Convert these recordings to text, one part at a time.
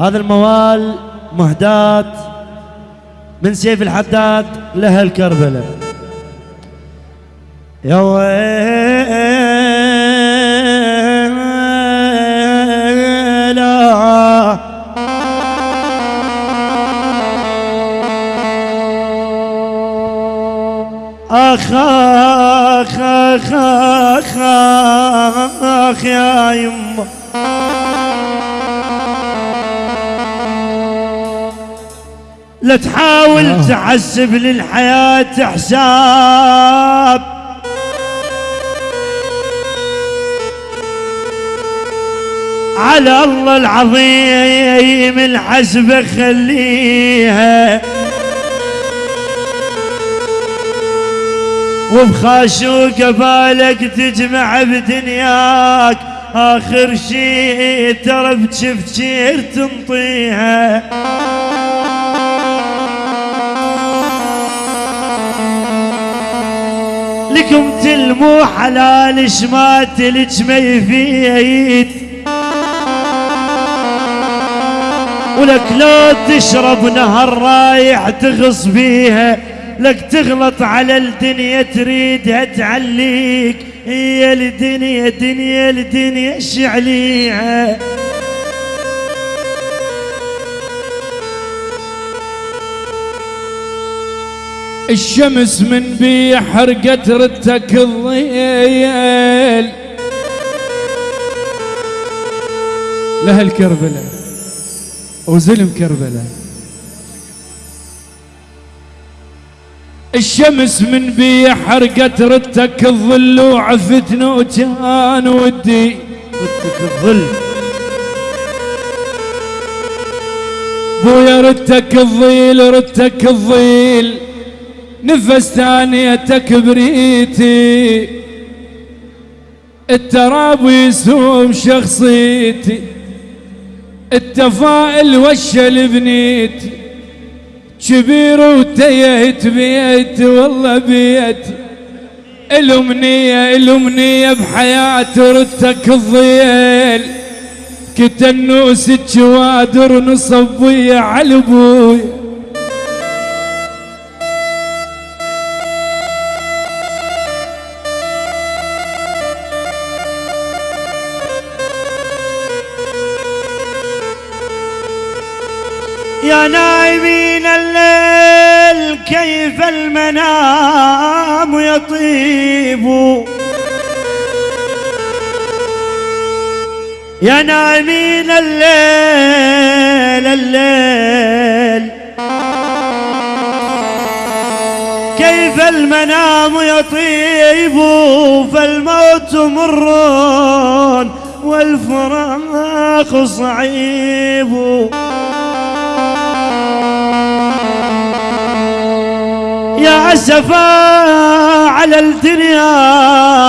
هذا الموال مهدات من سيف الحداد لأهل كربلاء يا ويلا. أخ أخ أخ أخ يا يمه. لا تحاول آه. تحسب للحياة حساب على الله العظيم الحسبة خليها. وبخاشوق بالك تجمع بدنياك. آخر شي ترى بتفكير تنطيها. لكم تلمو حلال ما تلج ما يفيد ولك لو تشرب نهر رايح تغص بيها لك تغلط على الدنيا تريدها تعليك. هي الدنيا دنيا الدنيا شعليها الشمس من بي حرقت رتك الضيل لأهل كربلاء وزلم كربلاء الشمس من بي حرقت رتك الظل وعفتنا وكان ودي. ردك الظل. بويا ردتك الظيل ردتك الظيل. نفس ثانيتك بريتي التراب يسوم شخصيتي. التفائل وشل بنيتي. كبير وتيهت بيتي والله بيتي. الأمنية الأمنية بحياتي ردتك الظيل. كتنوس الجوادر نصب ويا على أبوي. كيف المنام يطيب؟ يا نايمين الليل الليل. كيف المنام يطيب؟ فالموت مر والفراق صعيب. أسفا على الدنيا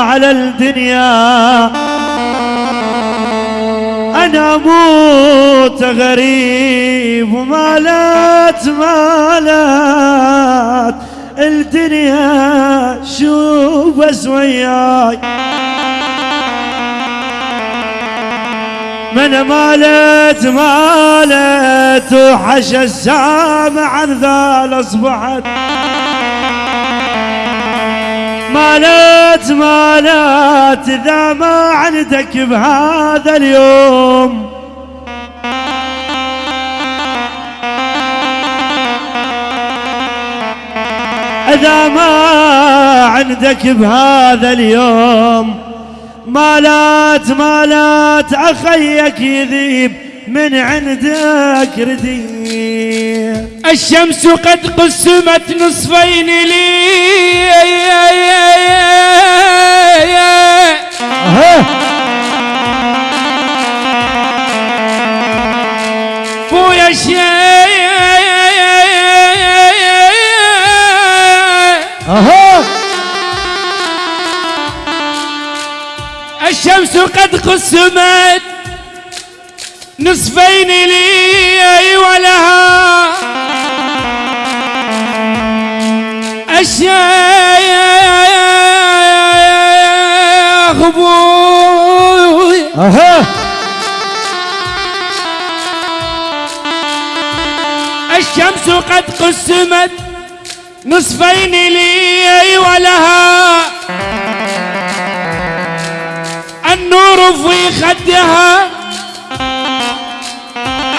على الدنيا. أنا أموت غريب ومالات مالات. الدنيا شوف بس وياي من مالت مالت وحش السامع عن ذال اصبحت مالت مالت إذا ما عندك بهذا اليوم. إذا ما عندك بهذا اليوم مالات مالات اخيك يذيب من عندك رديء. الشمس قد قسمت نصفين لي. بويا أها. الشمس قد قسمت نصفين لي ولها. الشيخ أبوي أها. الشمس قد قسمت نصفين لي ولها. النور في خدها.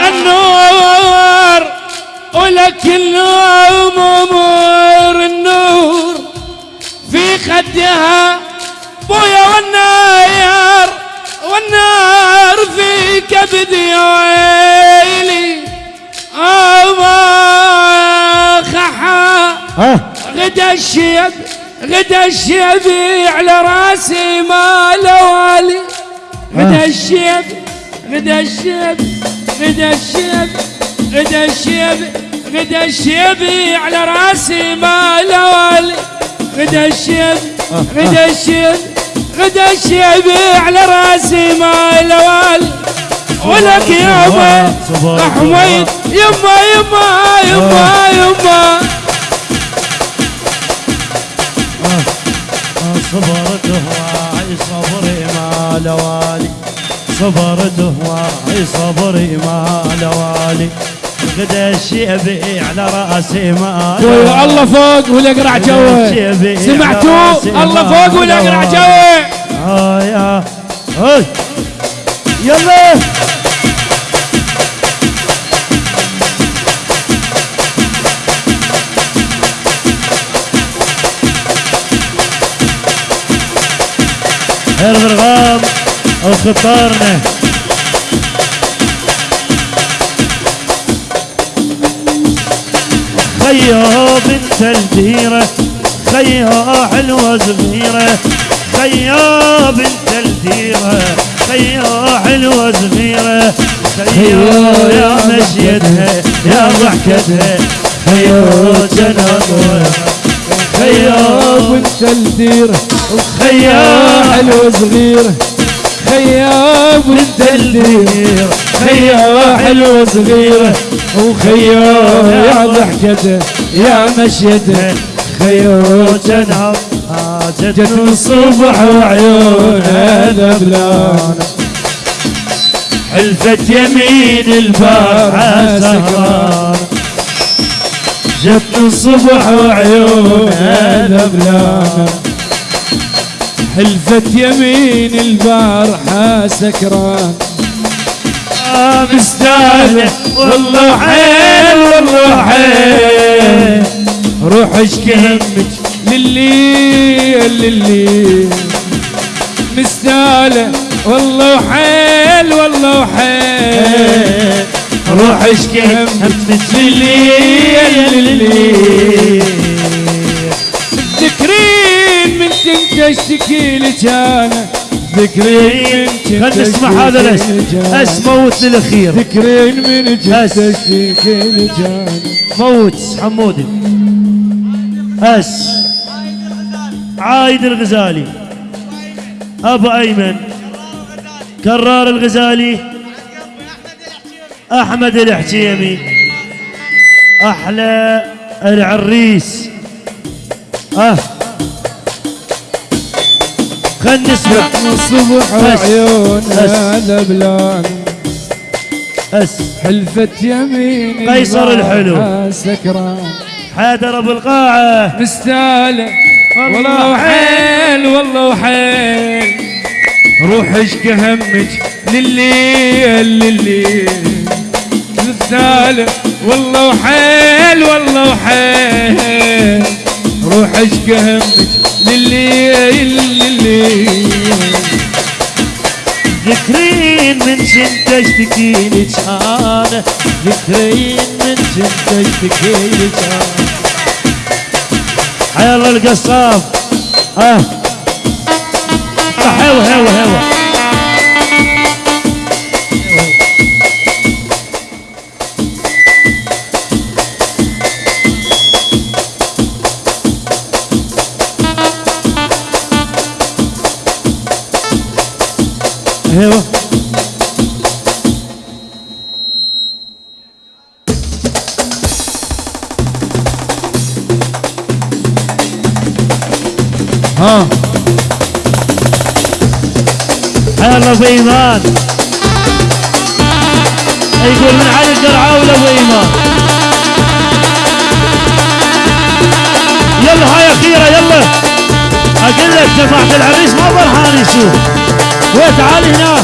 النور ولك النور خدها بويا والنار والنار في كبدي ويلي. أما خحا غدا الشيب غدا الشيب على راسي ما لوالي غدا الشيب غدا الشيب غدا الشيب غدا الشيب غدا الشيب على راسي ما لوالي غدا الشيب غدا الشيب غدا الشيب على راسي ما لوالي ولك يابا حميد يما يما يما يما. صبرت هواي صبري ما لوالي صبرت هواي صبري ما لوالي غدا الشيبي على رأسي ما الله فوق ولا يقرع جوه. سمعتوا؟ الله فوق ولا يقرع جوه. آه يا هاي. يلا. ارغام أو خطارنا خيا بنت الديرة خيا حلوة صغيرة خيا بنت الديرة خيا حلوة صغيرة خيا يا مشيتها يا ضحكتها خيا جنبها خيا وانت الديره خيا حلو صغير خيا وانت الدير خيا حلو صغير وخيا يا ضحكته يا مشيته خيا جنب جت الصبح وعيونها ذبلان حلفت يمين البارحة سهران جت الصبح وعيونها ذبلان حلفت يمين البارحة سكران. مستاهلة والله حيل والله حيل. روح اشكي همك لليل لليل مستاهلة والله وحيل والله وحيل روح اشكي همك لليل لليل كنت اشتكي لك أنا ذكرين خلنا نسمع هذا الاسم. لك أنا. اس موت للأخير. ذكرين من أس. اشتكي لك أنا موت حمودي أس. عايد الغزالي. أبو أيمن. كرار الغزالي. أحمد الحجيمي أحلى العريس. أه. خلنا نسمع. الصبح أس. وعيونها ذبلان أس. حلفت يمين قيصر الحلو. سكران حيدر أبو القاعة. مستاهلة. والله وحيل والله وحيل. روح اشكي همك لليل لليل. مستاهلة. والله وحيل والله وحيل. روح اشكي همك لليل ذكرين من كنت اشتكي لك أنا ذكرين من كنت اشتكي لك أنا حي الله القصاب. هوا هوا هوا هوا الجرعان يقول من علي الدرعاوي ولا إيمان يلا هاي أخيرة يلا. أقول لك جماعة العريس ما فرحان يشوف وتعالي هنا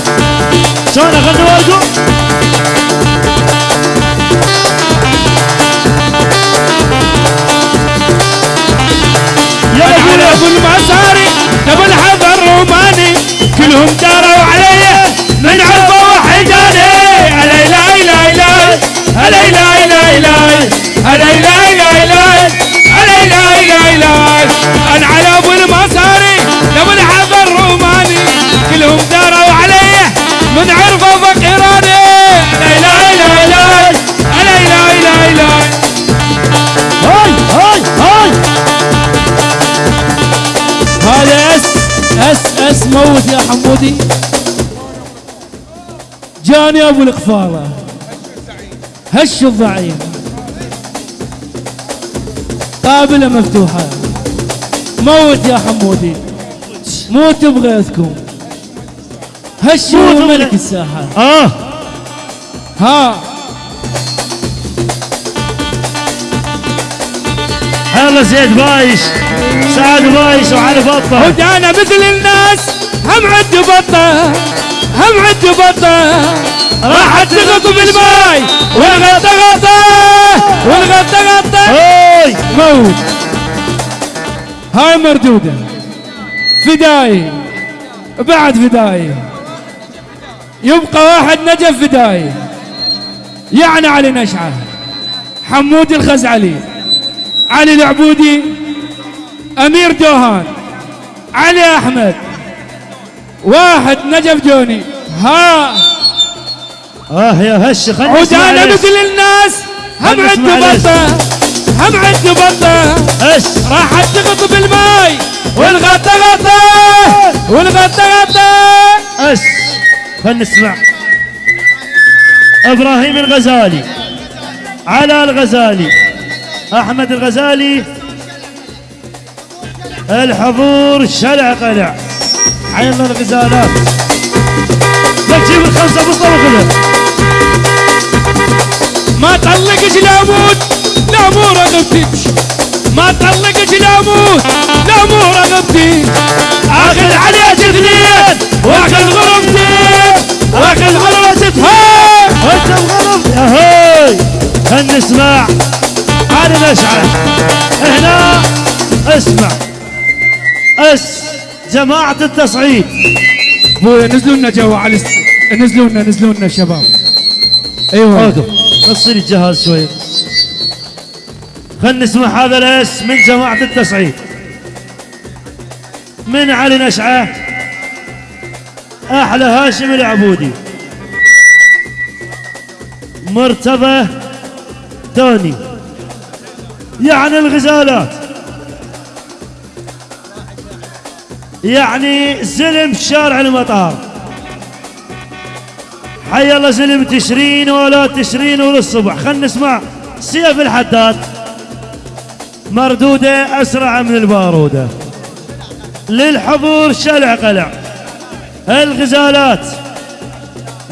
شلون أغني وارجو يلا قول يا أبو المساري تبى الحب الروماني كلهم داروا علي من عرفه وحيداني الا لا لا لا الا لا لا لا إلا لا لا لا إلا لا لا لا أنا على ابو حمودي جاني أبو القفاله هش الضعيف. قابلة مفتوحة. موت يا حمودي. موت بغيثكم هش. ملك الساحة. آه. ها. هلا زيد بايش. سعد بايش وعلي بطة. ودانا مثل الناس. هم عد بطة هم عد بطة. راحت تغط بالماي والغطا غطا والغطا غطا. هاي. موت. هاي مردودة. فداي. بعد فداي. يبقى واحد نجف فداي. يعني علي نشعة. حمود الخزعلي. علي العبودي. أمير دوهان علي أحمد. واحد نجف جوني. ها. آه يا هش خلنا عدانا مثل الناس هم ليش. بطه هم عد بطه هش. راحت تغط بالماي. والغطا غطا. والغطا غطا. هش. خلنا نسمع. إبراهيم الغزالي. على الغزالي. أحمد الغزالي. الحضور شلع قلع. حينا الغزالة. لك جيب الخمسة مصطفى كده ما تعلقش لا أموت لا مو رغبتك ما تعلقش لا أموت لا مو رغبتك اخذ علي تغنيات واخذ غرفتي واخذ على راسها انت الغرف أهي هنسمع على الاشعر هنا اسمع. اسمع جماعة التصعيد. نزلوا لنا جوا على. نزلوا لنا نزلوا لنا شباب. أيوه. وقف بص لي الجهاز شوي. خلنا نسمع هذا الاس من جماعة التصعيد. من علي نشعة. أحلى هاشم العبودي. مرتضى توني يعني الغزالات. يعني زلم في شارع المطار. حي الله زلم تشرين ولا تشرين ولا الصبح. خلنا نسمع سيف الحداد. مردودة أسرع من البارودة. للحضور شلع قلع. الغزالات.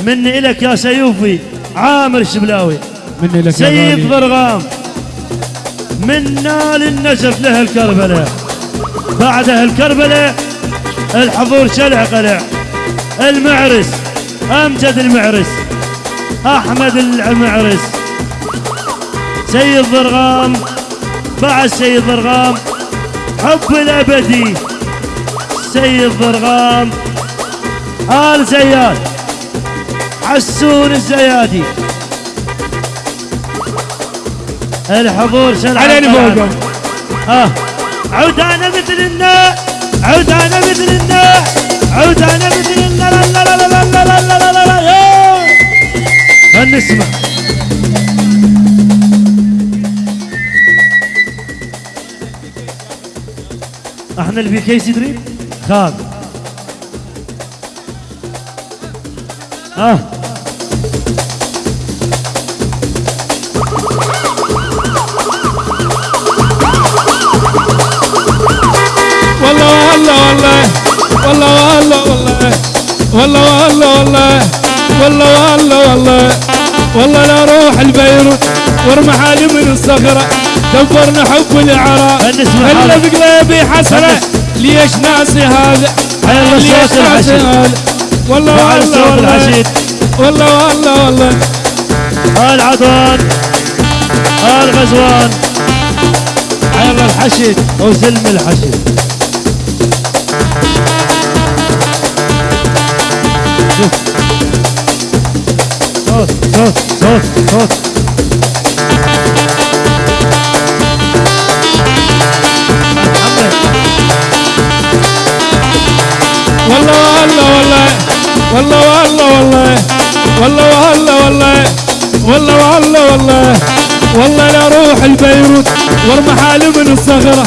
مني إلك يا سيوفي عامر الشبلاوي مني لك يا سيد ضرغام منا للنجف له الكربلة. بعدها الكربلة الحضور شلع قلع. المعرس أمجد المعرس أحمد المعرس. سيد ضرغام بعد سيد ضرغام حب الأبدي. سيد ضرغام آل زياد حسون الزيادي. الحضور شلع القلعة. فوقهم آه عودانا مثل الناء عودانا مثل إحنا البي كيس دريم خاب آه والله والله والله والله والله والله والله لا روح البيروت وارمى علي من الصخرة. دبرنا حب العراء. هلا بقلبي حسرة؟ ليش ناسي هذا؟ حلو الصوت العشيد؟ والله والله والله والله والله والله. آل عدوان آل غزوان؟ الحشد وزلم الحشد صوت صوت والله والله والله والله والله والله والله والله والله والله والله والله من الصخرة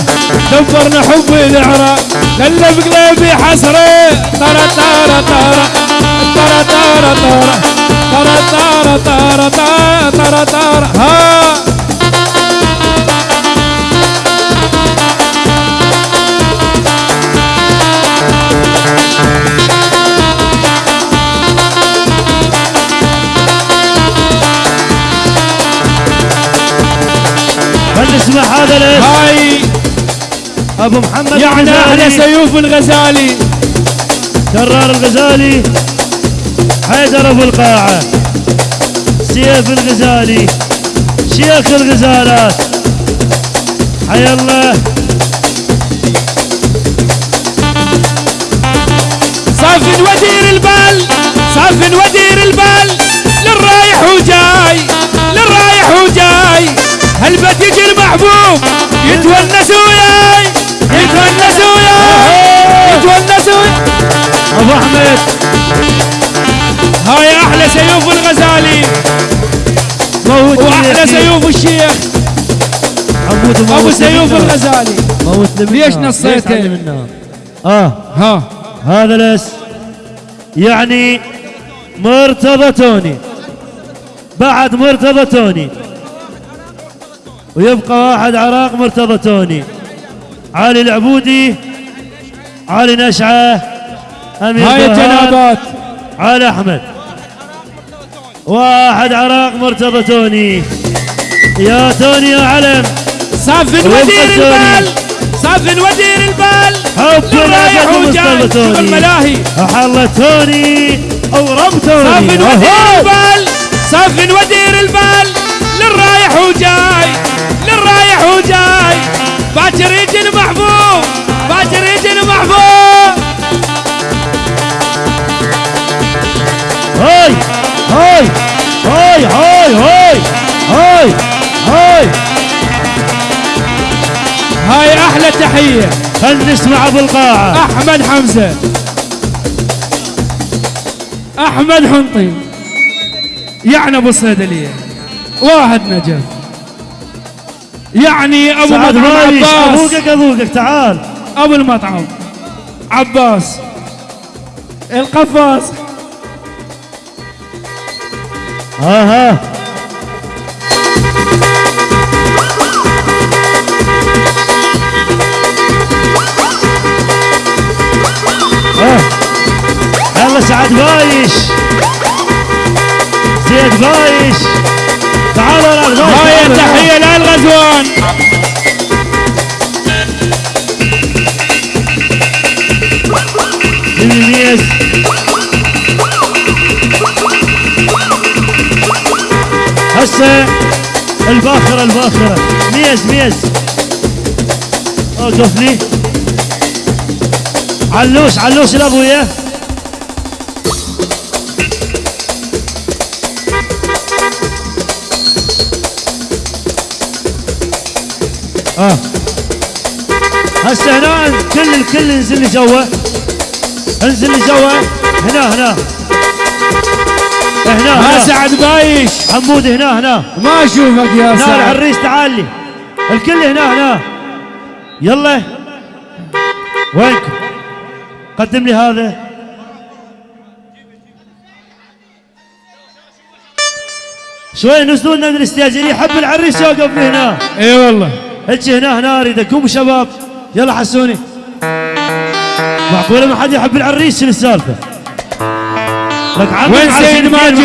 دبرنا حب العراء دل بقلبي حسرة ترى ترى ترى ترى ترى ترى ترى ترى ترى ترى ترى ها خل نسمع هذا الاسم هاي. أبو محمد يعني الغزالي. سيوف الغزالي. كرار الغزالي. حيدر أبو القاعة سيف الغزالي شيخ الغزالات. حي الله. صاف ودير البال صاف ودير البال للرايح وجاي للرايح وجاي. هالبت يجي المحبوب؟ يتونس وياي. سيوف الغزالي. موت وأحلى سيوف الشيخ. موت أبو سيوف. الغزالي. موت. ليش نصيته؟ آه. ها. هذا الأس يعني مرتضى توني. بعد مرتضى توني. ويبقى واحد عراق مرتضى توني. علي العبودي علي نشعة أمير هاي الجنابات علي أحمد. واحد عراق مرتضى توني. يا توني يا علم. ويبقى ودير. البال. صاف ودير البال. حب الأبد وجاي؟ شوف توني. الملاهي؟ أحلى توني. أو رب توني صاف ودير. البال. صاف ودير البال. للرايح وجاي. للرايح وجاي. باكر يجي المحبوب. باكر يجي المحبوب. هاي. هاي هاي هاي هاي هاي هاي. هاي أحلى تحية. خل نسمع أبو القاعة. أحمد حمزة. أحمد حنطي. يعني أبو الصيدليه واحد نجف. يعني أبو سعد مطعم ماليش عباس. ابوقك ابوقك تعال. أبو المطعم عباس. القفاص. ها ها يلا سعد بايش. زيد بايش. تعالوا تعالوا. التحية للغزوان. هسه الباخرة الباخرة. ميز ميز. اوقف لي علوش علوش الابويا آه. هسه هنا كل الكل انزل لي جوا انزل لي جوا هنا هنا. هنا هنا. سعد بايش؟ حمود هنا هنا. ما أشوفك يا هنا سعد. العريس تعال لي. الكل هنا هنا. يلا. وينكم قدم لي هذا. شوي نزلونا من الاستاذ اللي يحب العريس يوقف لي هنا. إي والله. أجي هنا هنا اريد قوموا شباب. يلا حسوني. معقولة ما حد يحب العريس؟ شنو السالفة؟ وين سيد ماجد؟